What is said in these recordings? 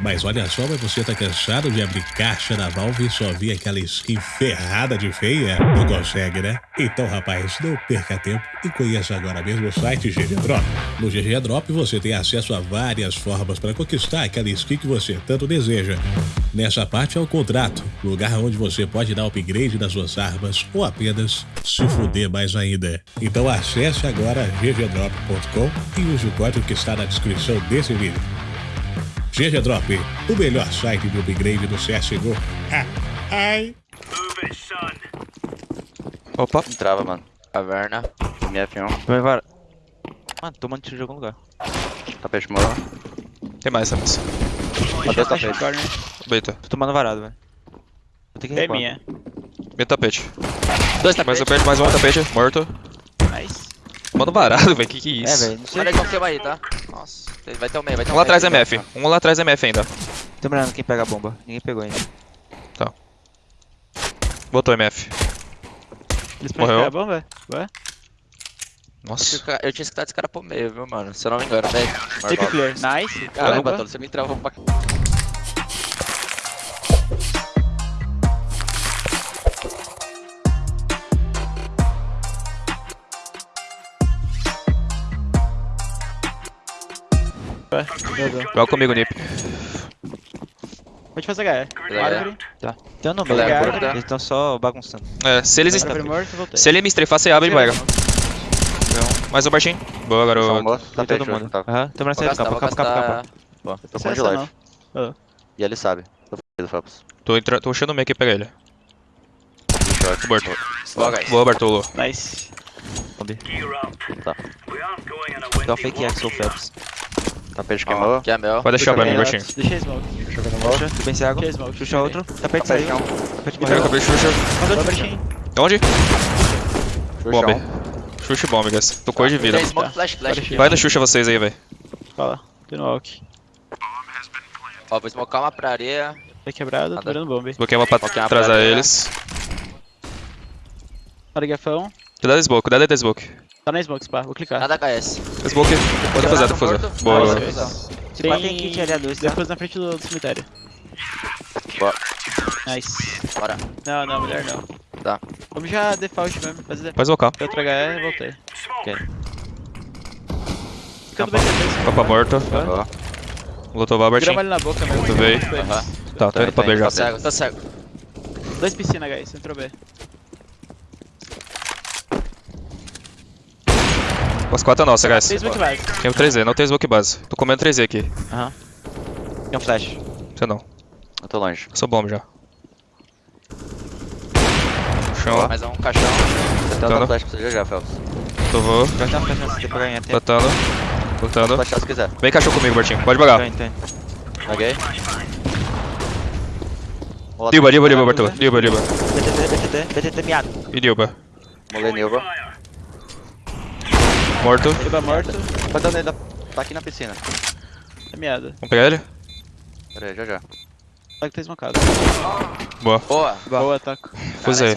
Mas olha só, mas você tá cansado de abrir caixa da Valve e só ver aquela skin ferrada de feia? Não consegue, né? Então, rapaz, não perca tempo e conheça agora mesmo o site GG Drop. No GG Drop você tem acesso a várias formas para conquistar aquela skin que você tanto deseja. Nessa parte é o contrato, lugar onde você pode dar upgrade nas suas armas ou apenas se fuder mais ainda. Então acesse agora ggdrop.com e use o código que está na descrição desse vídeo. GG Drop, o melhor site de upgrade do CSGO. Ai. Opa, Entrava, mano. Caverna. MF1. vai var. Mano, tomando tiro de algum lugar. Tapete morro. Tem mais, Samus. Até tapete. Beita. Tô tomando varado, velho. Vou ter que É minha. Meio tapete. Dois Mais tapetes. um tapete, mais um tapete. Morto. Nice. Mano varado, velho. Que que é É, isso? velho, não sei. Olha aí, confirma aí, tá? Vai ter o meio, vai ter um o lá atrás MF. Um lá atrás MF ainda. Tô mirando quem pega a bomba. Ninguém pegou ainda. Botou MF. Eles Morreu. podem pegar a bomba? Ué? Nossa. Eu tinha escutado esse cara pro meio, viu, mano? Se eu não me engano, velho. Take clear. Nice. Caramba, Caramba. Tolo, você me travou pra... Vazou. Joga comigo, Nip. Pode fazer HE. Árvore. Tem um no Galera, meio. corta. Eles estão só bagunçando. É, se eles. Voltei. Se ele me strafar, você abre e pega. Mais um baixinho. Boa, garoto. tapete todo mundo. tá? Aham, tô mirando Vou sair do campo, gastar... campo. Bom, eu tô com de life. não. E ele sabe. Tô f***do, Felps. Tô, entra... Tô puxando o meio aqui pra pegar ele. Short. Morto. Boa, guys. Boa, Bartolo. Nice. Bombi. Tá. Dá um fake Axel Phelps. Tapete queimou. Que é meu. Pode deixar pra mim, Deixa Bertinho. Deixei smoke. Puxa, tu bem cego. Deixei smoke. Puxa outro. Tapete Tapete saiu. Tapete morreu. acabei de chuchar. Mandou Bertinho. Onde? Bomb. Xuxa e bomb, guys. Tô cor de vida. Tem Vai da Xuxa vocês aí, velho. Fala. Tô no walk. Ó, vou smocar uma pra areia. Tá quebrado, tô Nada. virando bomba. Bloqueei uma pra atrasar eles. Olha gafão. Cuidado da smoke, cuidado da smoke. Tá na smoke, spa. Vou clicar. Nada HS. Smoke. Pode fazer, pode fazer. Boa. Nice. Se pá, tem kit ali a dois, tá? Depois na frente do, do cemitério. Boa. Nice. Bora. Não, não, melhor não. Tá. Vamos já default mesmo. Fazer default. Pode smocar. Outra HE, voltei. Ok. Ficando bem. Capa morto. Boa. Lutou o Grama Bertinho. ali na boca mesmo. Tu veio. Muito bem. Aham. Tá, tô indo pra B já. Tô cego, tô cego. Dois piscina, guys. Entrou B. As quatro é nossa, guys. Tem smoke base. Tem o 3Z, não tem smoke base. Tô comendo 3Z aqui. Aham. Tem um flash. Você não. Eu tô longe. Eu sou bomb já. Chão lá. Mais um caixão. Tá. outra flash pra você já, Felps. Tô vou. Tem um. Flashar se quiser. Vem cachorro comigo, Bertinho. Pode bagar. tô indo. Paguei. Dilba, Dilba, Dilba, Bartolo. Dilba, Dilba. BTT, BTT, BTT miado. E Dilba. Molei Nilva. Morto. Eba morto. Tá dando ele. da- Tá aqui na piscina. É miada. Vamos pegar ele? Pera aí, já já. Só que tá esmocado. Boa. Boa. Boa, taco. Me fude.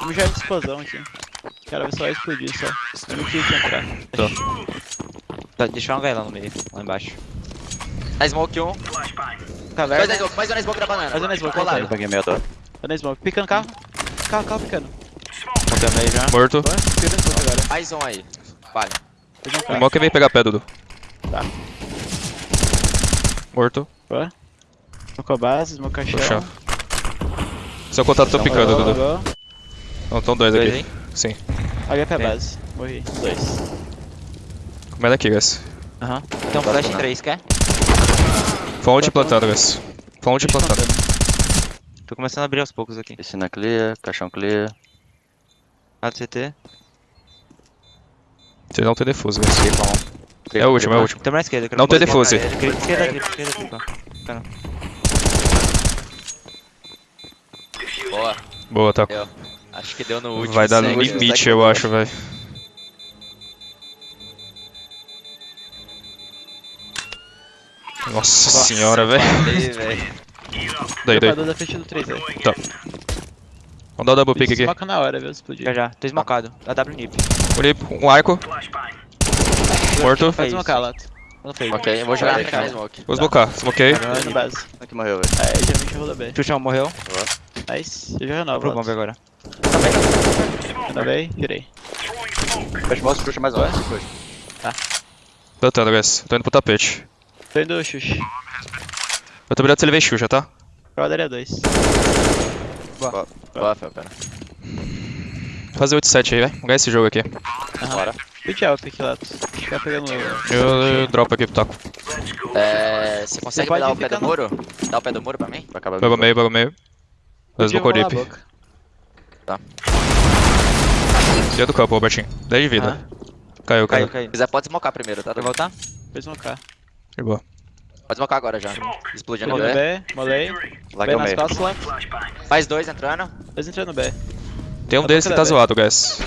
Vamos já de explosão aqui. O cara vai só explodir só. Eu não quis entrar. Tá, deixa um HE lá no meio, lá embaixo. Na smoke um. Caverna. Mais na smoke, mais um na smoke da banana. Mais um na smoke, Colado. voltei. peguei meio dor. Tá na smoke. Picando carro. Carro, carro picando. Contei meio já. Morto. Smoke. Mais um aí. Vale. O. Mock vem pegar pé, Dudu. Tá. Morto. Boa. Smoke a base. No chão. Seu contato tô picando, Boa, Dudu. Não, estão dois Dois aqui. aí? Sim. HP a Tem. base. Morri. Dois. Comendo aqui, guys. Aham. Tem um flash em 3, quer? Fonte plantando, guys. Fonte plantando. Tô começando a abrir aos poucos aqui. Piscina clear, caixão clear. Lado CT. Vocês não tem guys. Tripão. É o último, é o último. Tem mais esquerda. Não tem defuse. Esquerda, esquerda aqui, esquerda aqui, pô. Cara. Boa. Boa, tá. Deu. Acho que deu no último. Vai dar no limite, eu acho, velho. Nossa senhora, velho. Aí, velho. Daí, daí. Da frente do 3 aí. Vamos dar o double pick aqui. Smoca na hora, viu? Explodir. Já já, tô esmocado. A W nip. Olhei um arco. Morto. Faz uma calato. Não fez. Ok, eu vou jogar na Vai, cara. smoke. Vou smocar. Tô base. Aqui morreu, velho. É, geralmente eu vou da B. Xuxa morreu. Nice. Eu já renovo. Pro bomb agora. Renovei, virei. Fecha o mouse, puxa mais um. Plantando, guys. Tô indo pro tapete. Tô indo Xuxa. Eu tô virando se ele vem Xuxa, tá? Brother é 2. Boa, Fel, cara. Vou fazer 8-7 aí, vai. Vamos ganhar esse jogo aqui. Bora. Good job, Piquilato. Ficar pegando. Eu, eu dropo aqui pro taco. É, você consegue me dar o pé do no- muro? Dá o pé do muro pra mim? Vai acabar Pega o meio, pega o meio. Dois no Corip. boca. Dia do campo, Robertinho. 10 de vida. Caiu, Caiu, caiu. caiu. Se quiser, pode smocar primeiro, tá? Quer voltar? Um K. De boa. Pode smocar agora já. Explodindo B. B, molei. Lá B nas costas lá. Mais dois entrando. Dois entrando no B. Tem um Tá deles que tá tá zoado, guys.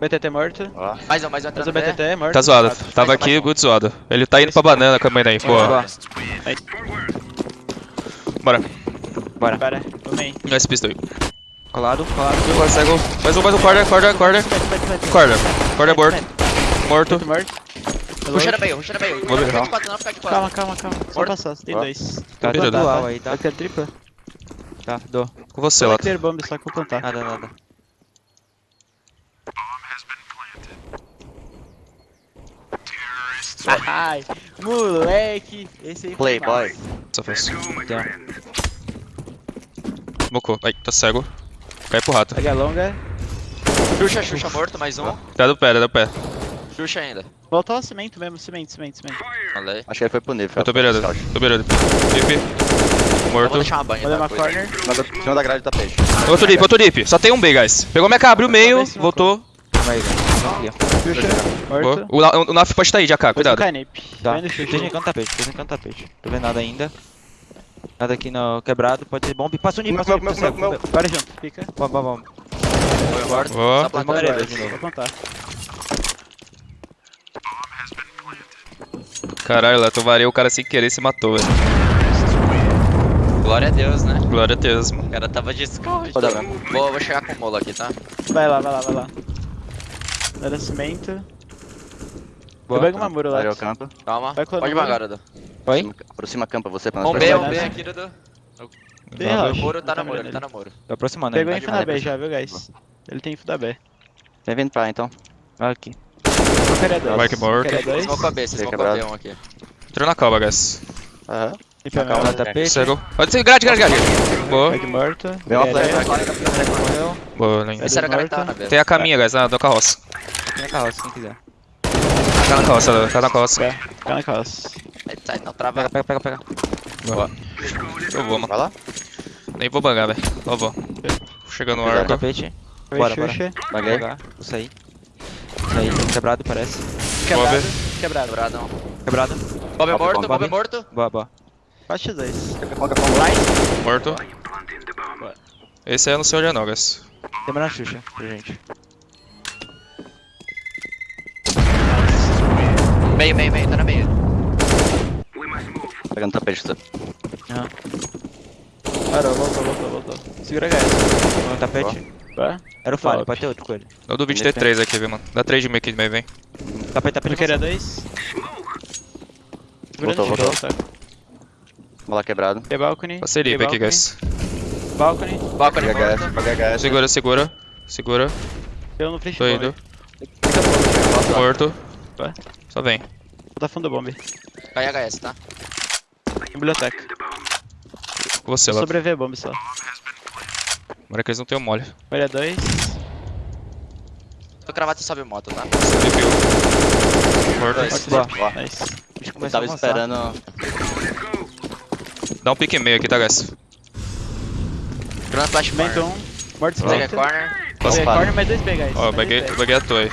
BTT morto. Mais um, mais um Mais entrando B. BTT é morto. Tá zoado. Tava Mais um, aqui, mais um. good zoado. Ele tá indo pra banana com a mãe daí. Boa. Bora. Bora. Main. Dá esse pistol. Colado, colado. Agora cego. Mais um, mais um. Corda, corda, corda. Corda. Corda é morto. Morto. Puxa no meio, puxa no meio. Vou ver. Fica de quatro, não fica de Calma, calma, calma. Só Morto. passar, tem Ó. dois. Tá Beleza. dual aí, tá? Eu quero tripla. Tá, dou. Com você, Lato. clear bomb, só que eu vou plantar. Nada, nada. Ai, moleque. Esse aí foi Playboy. Só fez. Então, Mocou. Ai, tá cego. Cai pro rato. Pega a longa. Xuxa, Xuxa morto, mais um. Dá do pé, dá do pé. Xuxa ainda. Voltou ao cimento mesmo, cimento, cimento, cimento. Falei. Acho que ele foi pro nível. Eu tô beirando. Tô beirando. Dip. Eu Morto. vou deixar uma banha. Vou tá? uma corner. Em cima da grade do tapete. Outro dip, outro dip. Só tem um B, guys. Pegou minha K, abriu o meio, voltou. calma aí, Boa. morto. O, o Naf pode estar aí, AK, Dois no cuidado. Tá. Xuxa. em canto tapete, esteja em canto tapete. Tô vendo nada ainda. Nada aqui no quebrado, pode ser bomb. Passa o nível, Meu, passa o meu, nível. Bora junto, fica. Vamos, vamos, vamos. Foi morto. Boa. Só plantou Vamos dois. de novo. Vou plantar. Caralho, Lato, varei o cara sem querer e se matou, velho. Glória a Deus, né? Glória a Deus, mano. O cara tava de scout. Roda Vou, vou chegar com o molo aqui, tá? Vai lá, vai lá, vai lá. Era cimento. Boa. Eu pego uma muro lá. O campo. Calma. Vai Pode bangar, Dudu. Oi? Aproxima a campa você pra nós Um B, um B aqui, Dudu. Valeu. O muro tá Não no muro, ele tá no muro. Tô aproximando Pegou info na B já, viu, guys? Ele tem info da B. Vem vindo pra então. Aqui. Dois. Mike morto. Qualquer dois. Smoke a B, você Bem smoke a B um aqui. Entrou na calma, guys. Aham. Calma. Tá tapete. Cego. Pode ser grade, grade, grade. Boa. Mike morto. Vem uma. Morreu. Boa, linda. Esse era o cara que tava na B. Tem a caminha, guys, na, na carroça. Aqui na carroça, quem quiser. Tá na carroça, tá na carroça. É, Fica na calça. Eita, não trava. Pega, pega, pega, pega. Boa. Eu vou, mano. Vai lá. Nem vou bangar, velho. Só vou. Chegando no arco. Tapete. Bora, bora. Vou Baguei. Vou sair. Quebrado, parece. Quebrado. Quebrado. Quebradão. Quebrado. Bob é Bob, morto, Bob. Bob é morto. Boa, boa. Faixa 2. Morto. Esse aí eu não sei onde é não, guys. Tem na Xuxa pra gente. Meio, meio, meio, tá no meio. Pegando tapete. você. Parou, voltou, voltou, voltou. Segura HS. No tapete. Vai. Era o falho, Top. pode ter outro com ele. Eu ter três aqui, viu, mano. Dá três de meio aqui de meio, vem. Tapete, tapete. Eu queria dois. Segurando Voltou, de voltou. Bola quebrado. Tem balcony. Passei lip aqui, guys. Balcony. Balcony Paga morto. HS, paga HS. Segura, segura. Segura. Deu no flash Tô indo. Morto. Vai. Só vem. Vou dar fundo bomb. Cai HS, tá? Biblioteca. Com você, lá. Sobreviver bomb só. Agora que eles não tenham mole. Olha dois. Tô cravado e sobe moto, tá? Um. Morto. Dois. Nice. Eu tava esperando. Dá um pique meio aqui, tá, guys? Grande flash corner. um. Morto cimento. corner. Parar? corner, mais dois B, guys. Ó, mais baguei, dois baguei a toa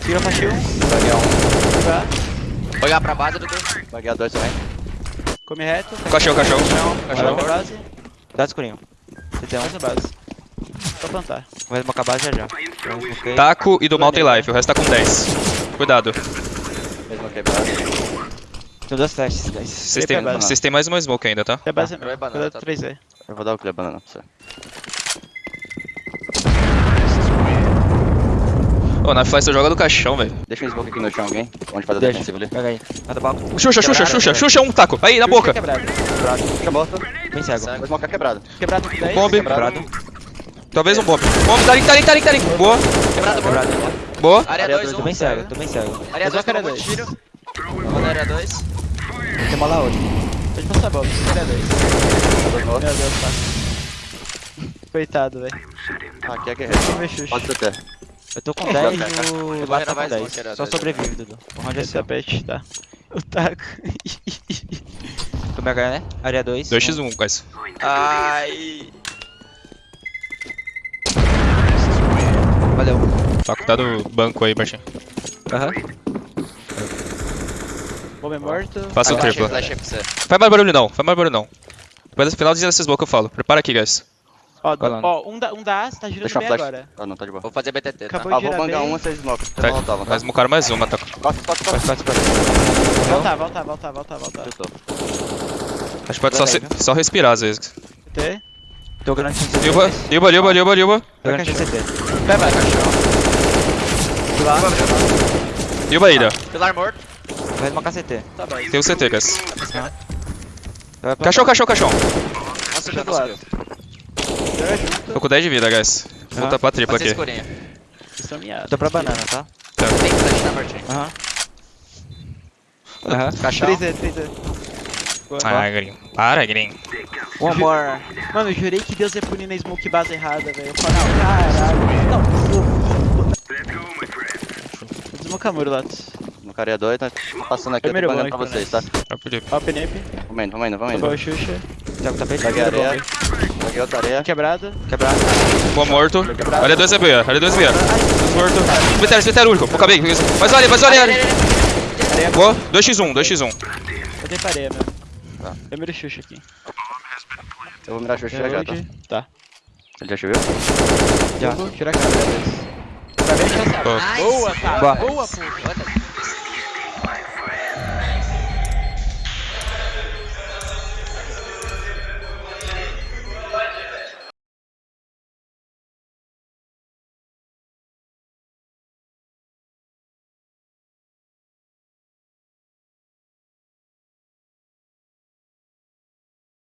Segura faixa um. Paguei um. Tá. Vou jogar pra base, Dudu. Paguei a dois também. Come reto. Cachorro, cachorro. Cachorro. Dá escurinho. CT1. Mais na base. Só plantar. Vai smocar a base já já. Smokei. Taco e do mal tem life, o resto tá com 10. Cuidado. Mesmo quebrado. Tem duas flashes, guys. Vocês Tem têm, base. vocês têm mais uma smoke ainda, tá? É base Vai banana, tá? do 3Z. Eu vou dar o clear banana pra você. Pô, na Fly você joga do caixão, velho. Deixa um smoke aqui no chão, alguém. Onde faz a Deixa. defensiva ali. Pega aí. Mata balco. Xuxa, Xuxa, Xuxa, Xuxa, um taco. Aí, na boca. Quebrado. Quebrado. Puxa a bota. Bem cego. O smoke é quebrado. Quebrado 10. Bomb. Quebrado. Talvez um bomb. Bomb, tá ali, tá ali, tá ali, tá ali. Boa, Quebrado, boa. Quebrado. boa. Área Área 2, Tô 1. bem cego, tô bem cego. Área 2, Área tomou dois. tiro. Vou na área 2. Tem uma lá outra. Pode passar bola, área 2. Dois Meu. Deus, tá. Coitado, velho. Ah, aqui é guerreiro. Xuxa. Pode CT. Eu tô com Não, 10 cara. e o vou Lato tá com esse 10. bloqueiro, Só dois, sobrevive, Dudu. O round é Esse seu. tapete, tá. O taco. Toma H, né? Área 2. 2x1, guys. Ai. Valeu. Tá do banco aí, Martin. Aham. Bomba é morto. Faça o Flashei, triplo. Faz mais barulho não, faz mais barulho não. Depois no final desse smoke eu falo. Prepara aqui, guys. Ó, Colando. ó, um da, um da A, você tá girando Deixa bem agora. Ah, não, tá de boa. Vou fazer BTT, tá? Acabou Ah, de vou bangar uma, vocês smoke. Vocês Tá, voltavam, tá? Nós smocaram mais uma, tá? Costa, costa, Pode, costa. pode, pode. Voltar, voltar, voltar, voltar, voltar. Chutou. Acho que pode só, se- só respirar às vezes. T. Tô grande no CT. Liuba, Liuba, Liuba, Liuba, Liuba. Tô grande no CT. Vai, vai. Lá. Liuba ilha. Pilar morto. Vai uma KCT. Tá bom. Tem o CT, guys. Cachorro, cachorro, cachorro. Não subiu, não subiu. Tô com 10 de vida, guys. Volta pra tripla aqui. Tô pra banana, tá? Tem flash na Martin. Aham. Aham. Caixão. 3 3 Ah, Grinho. Para, Grinho. One more. Mano, eu jurei que Deus ia punir na smoke base errada, velho. Eu falei, não, caralho. Não, Vou desmocar muro, Latos. No cara é dois, tá passando aqui, eu tô bom, pra vocês, tá? Vai pro Ó, penep. Vamos indo, vamos indo, vamos indo. o Xuxa. Tá com tapete? Peguei Primeiro areia. Peguei outra areia. Quebrado. Quebrado. Boa, morto. 2 é B, área 2 é B. Morto. Cemitério, cemitério único. Vou caber. Mais olha, mais olha. Boa. 2x1, 2x1. Eu tenho pareia mesmo. Tá. Eu miro o Xuxa aqui. Eu vou mirar Xuxa já, tá? Reload. Tá. Ele já choveu? Já. Vou tirar a câmera deles. Tá. Boa. Tá. Boa. Boa, pô.